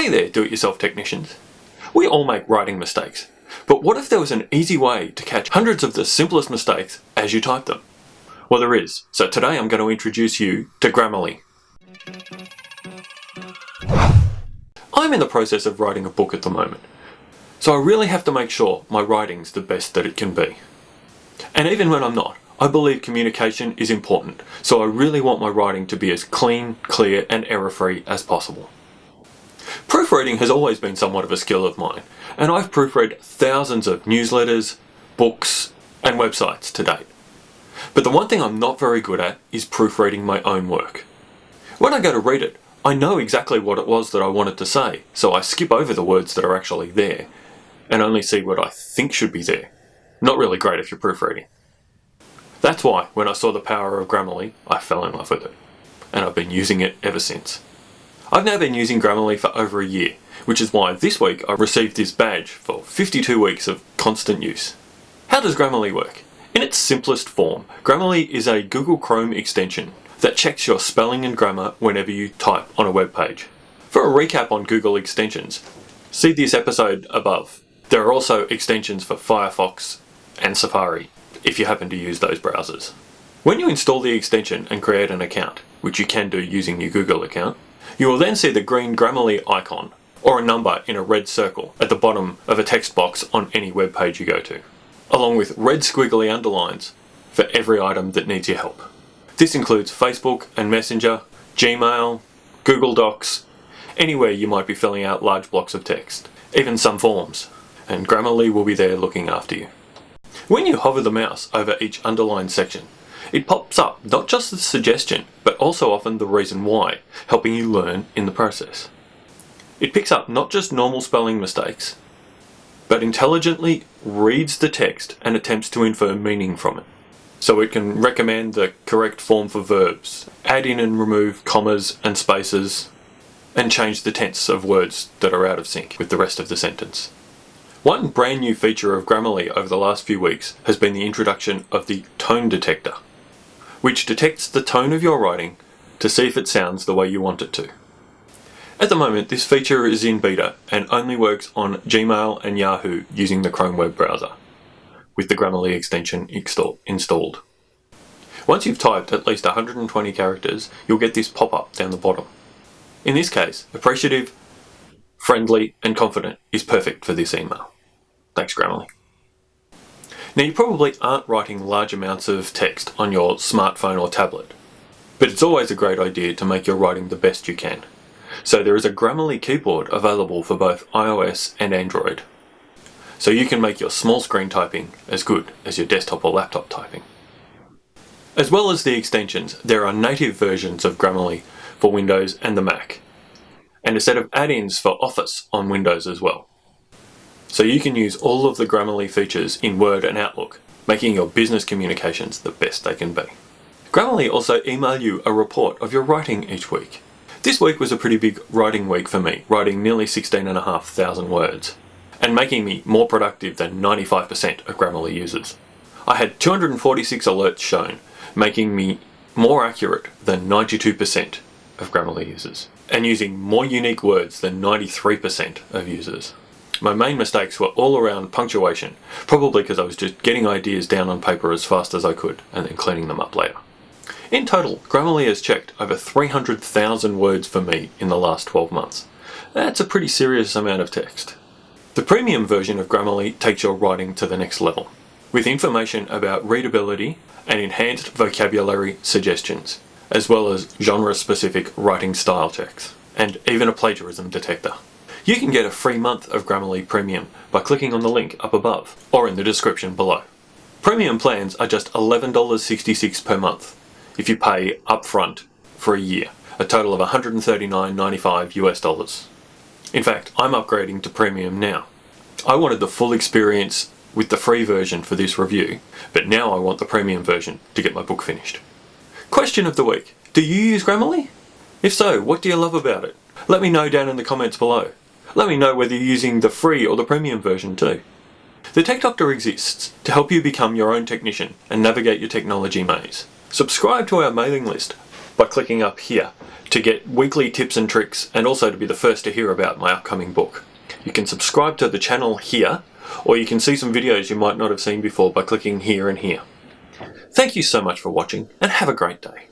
Hey there, do-it-yourself technicians. We all make writing mistakes, but what if there was an easy way to catch hundreds of the simplest mistakes as you type them? Well, there is. So today I'm going to introduce you to Grammarly. I'm in the process of writing a book at the moment, so I really have to make sure my writing's the best that it can be. And even when I'm not, I believe communication is important, so I really want my writing to be as clean, clear and error-free as possible. Proofreading has always been somewhat of a skill of mine, and I've proofread thousands of newsletters, books, and websites to date. But the one thing I'm not very good at is proofreading my own work. When I go to read it, I know exactly what it was that I wanted to say, so I skip over the words that are actually there, and only see what I think should be there. Not really great if you're proofreading. That's why, when I saw the power of Grammarly, I fell in love with it, and I've been using it ever since. I've now been using Grammarly for over a year, which is why this week I received this badge for 52 weeks of constant use. How does Grammarly work? In its simplest form, Grammarly is a Google Chrome extension that checks your spelling and grammar whenever you type on a web page. For a recap on Google extensions, see this episode above. There are also extensions for Firefox and Safari, if you happen to use those browsers. When you install the extension and create an account, which you can do using your Google account, you will then see the green Grammarly icon, or a number in a red circle at the bottom of a text box on any web page you go to, along with red squiggly underlines for every item that needs your help. This includes Facebook and Messenger, Gmail, Google Docs, anywhere you might be filling out large blocks of text, even some forms, and Grammarly will be there looking after you. When you hover the mouse over each underlined section, it pops up not just the suggestion, but also often the reason why, helping you learn in the process. It picks up not just normal spelling mistakes, but intelligently reads the text and attempts to infer meaning from it. So it can recommend the correct form for verbs, add in and remove commas and spaces, and change the tense of words that are out of sync with the rest of the sentence. One brand new feature of Grammarly over the last few weeks has been the introduction of the tone detector which detects the tone of your writing to see if it sounds the way you want it to. At the moment, this feature is in beta and only works on Gmail and Yahoo using the Chrome web browser, with the Grammarly extension installed. Once you've typed at least 120 characters, you'll get this pop-up down the bottom. In this case, appreciative, friendly, and confident is perfect for this email. Thanks Grammarly. Now you probably aren't writing large amounts of text on your smartphone or tablet, but it's always a great idea to make your writing the best you can. So there is a Grammarly keyboard available for both iOS and Android. So you can make your small screen typing as good as your desktop or laptop typing. As well as the extensions, there are native versions of Grammarly for Windows and the Mac, and a set of add-ins for Office on Windows as well. So you can use all of the Grammarly features in Word and Outlook, making your business communications the best they can be. Grammarly also email you a report of your writing each week. This week was a pretty big writing week for me, writing nearly 16,500 words, and making me more productive than 95% of Grammarly users. I had 246 alerts shown, making me more accurate than 92% of Grammarly users, and using more unique words than 93% of users. My main mistakes were all around punctuation, probably because I was just getting ideas down on paper as fast as I could and then cleaning them up later. In total, Grammarly has checked over 300,000 words for me in the last 12 months. That's a pretty serious amount of text. The premium version of Grammarly takes your writing to the next level, with information about readability and enhanced vocabulary suggestions, as well as genre-specific writing style checks, and even a plagiarism detector. You can get a free month of Grammarly Premium by clicking on the link up above or in the description below. Premium plans are just $11.66 per month if you pay upfront for a year, a total of $139.95 US dollars. In fact, I'm upgrading to Premium now. I wanted the full experience with the free version for this review, but now I want the Premium version to get my book finished. Question of the week. Do you use Grammarly? If so, what do you love about it? Let me know down in the comments below. Let me know whether you're using the free or the premium version too. The Tech Doctor exists to help you become your own technician and navigate your technology maze. Subscribe to our mailing list by clicking up here to get weekly tips and tricks and also to be the first to hear about my upcoming book. You can subscribe to the channel here or you can see some videos you might not have seen before by clicking here and here. Thank you so much for watching and have a great day.